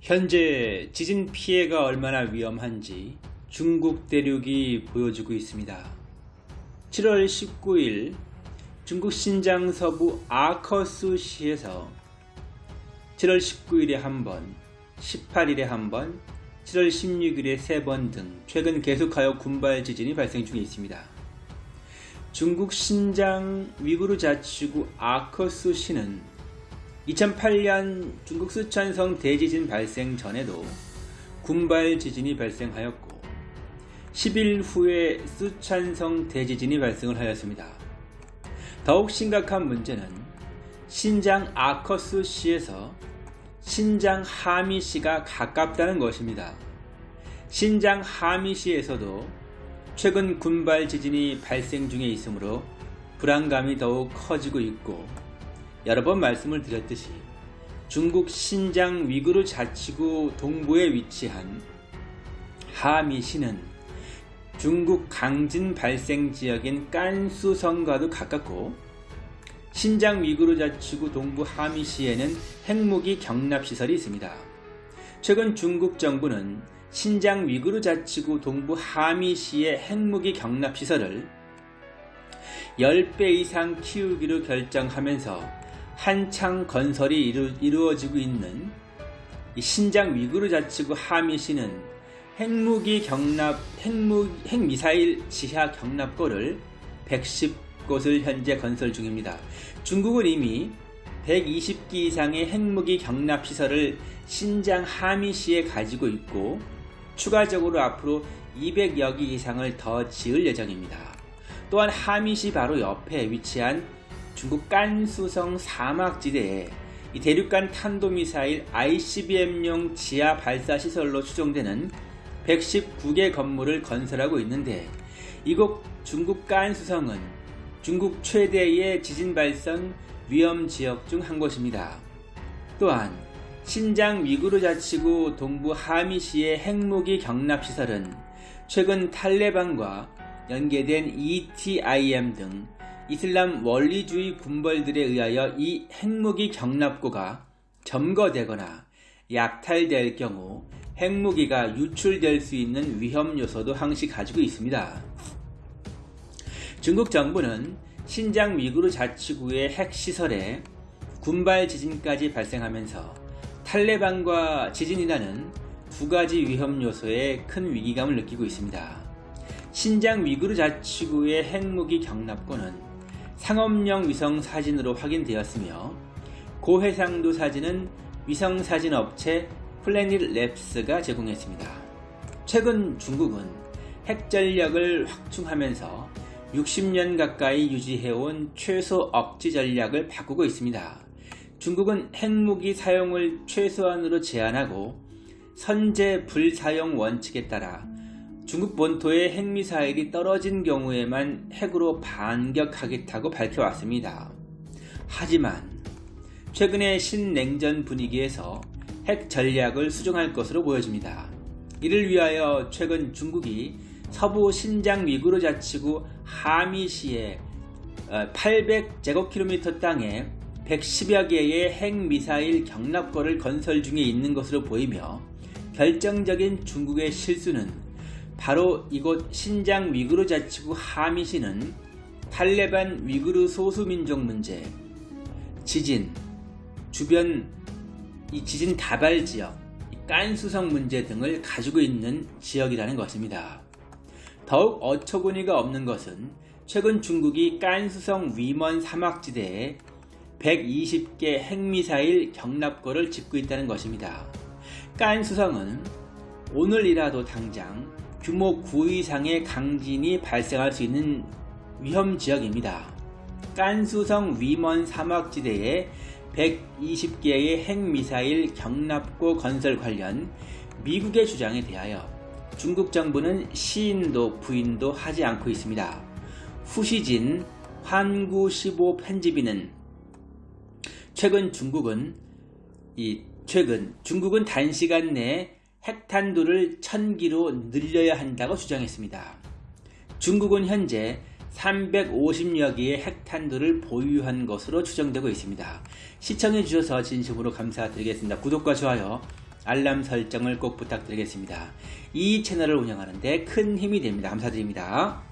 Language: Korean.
현재 지진 피해가 얼마나 위험한지 중국 대륙이 보여주고 있습니다. 7월 19일 중국 신장 서부 아커스시에서 7월 19일에 한 번, 18일에 한 번, 7월 16일에 세 번 등 최근 계속하여 군발 지진이 발생 중에 있습니다. 중국 신장 위구르 자치구 아커스시는 2008년 중국 수천성 대지진 발생 전에도 군발 지진이 발생하였고 10일 후에 수천성 대지진이 발생을 하였습니다. 더욱 심각한 문제는 신장 아커스시에서 신장 하미시가 가깝다는 것입니다. 신장 하미시에서도 최근 군발 지진이 발생 중에 있으므로 불안감이 더욱 커지고 있고 여러 번 말씀을 드렸듯이 중국 신장 위구르 자치구 동부에 위치한 하미시는 중국 강진 발생 지역인 깐수성과도 가깝고 신장 위구르 자치구 동부 하미시에는 핵무기 경납시설이 있습니다. 최근 중국 정부는 신장 위구르 자치구 동부 하미시의 핵무기 경납시설을 10배 이상 키우기로 결정하면서 한창 건설이 이루, 어지고 있는 신장 위구르 자치구 하미시는 핵무기 경납, 핵무, 핵미사일 지하 경납고를 110곳을 현재 건설 중입니다. 중국은 이미 120기 이상의 핵무기 경납 시설을 신장 하미시에 가지고 있고 추가적으로 앞으로 200여 기 이상을 더 지을 예정입니다. 또한 하미시 바로 옆에 위치한 중국 깐수성 사막지대에 대륙간 탄도미사일 ICBM용 지하 발사 시설로 추정되는 119개 건물을 건설하고 있는데 이곳 중국 깐수성은 중국 최대의 지진 발생 위험 지역 중 한 곳입니다. 또한 신장 위구르 자치구 동부 하미시의 핵무기 경납 시설은 최근 탈레반과 연계된 ETIM 등 이슬람 원리주의 군벌들에 의하여 이 핵무기 경납고가 점거되거나 약탈될 경우 핵무기가 유출될 수 있는 위험 요소도 항시 가지고 있습니다. 중국 정부는 신장 위구르 자치구의 핵시설에 군발 지진까지 발생하면서 탈레반과 지진이라는 두 가지 위험 요소에 큰 위기감을 느끼고 있습니다. 신장 위구르 자치구의 핵무기 경납고는 상업용 위성 사진으로 확인되었으며 고해상도 사진은 위성 사진 업체 플래닛 랩스가 제공했습니다. 최근 중국은 핵전력을 확충하면서 60년 가까이 유지해온 최소 억지 전략을 바꾸고 있습니다. 중국은 핵무기 사용을 최소한으로 제한하고 선제 불사용 원칙에 따라 중국 본토에 핵미사일이 떨어진 경우에만 핵으로 반격하겠다고 밝혀왔습니다. 하지만 최근의 신냉전 분위기에서 핵 전략을 수정할 것으로 보여집니다. 이를 위하여 최근 중국이 서부 신장 위구르 자치구 하미시에 800제곱킬로미터 땅에 110여 개의 핵미사일 경납고를 건설 중에 있는 것으로 보이며 결정적인 중국의 실수는 바로 이곳 신장 위구르 자치구 하미시는 탈레반 위구르 소수민족 문제, 지진, 주변 이 지진 다발 지역, 깐수성 문제 등을 가지고 있는 지역이라는 것입니다. 더욱 어처구니가 없는 것은 최근 중국이 깐수성 위먼 사막지대에 120개 핵미사일 경납고를 짓고 있다는 것입니다. 깐수성은 오늘이라도 당장 규모 9 이상의 강진이 발생할 수 있는 위험 지역입니다. 깐수성 위먼 사막지대에 120개의 핵미사일 경납고 건설 관련 미국의 주장에 대하여 중국 정부는 시인도 부인도 하지 않고 있습니다. 후시진 환구15 편집인은 최근 중국은 이 최근 중국은 단시간 내에 핵탄두를 1000기로 늘려야 한다고 주장했습니다. 중국은 현재 350여 개의 핵탄두를 보유한 것으로 추정되고 있습니다. 시청해 주셔서 진심으로 감사드리겠습니다. 구독과 좋아요 알람 설정을 꼭 부탁드리겠습니다. 이 채널을 운영하는데 큰 힘이 됩니다. 감사드립니다.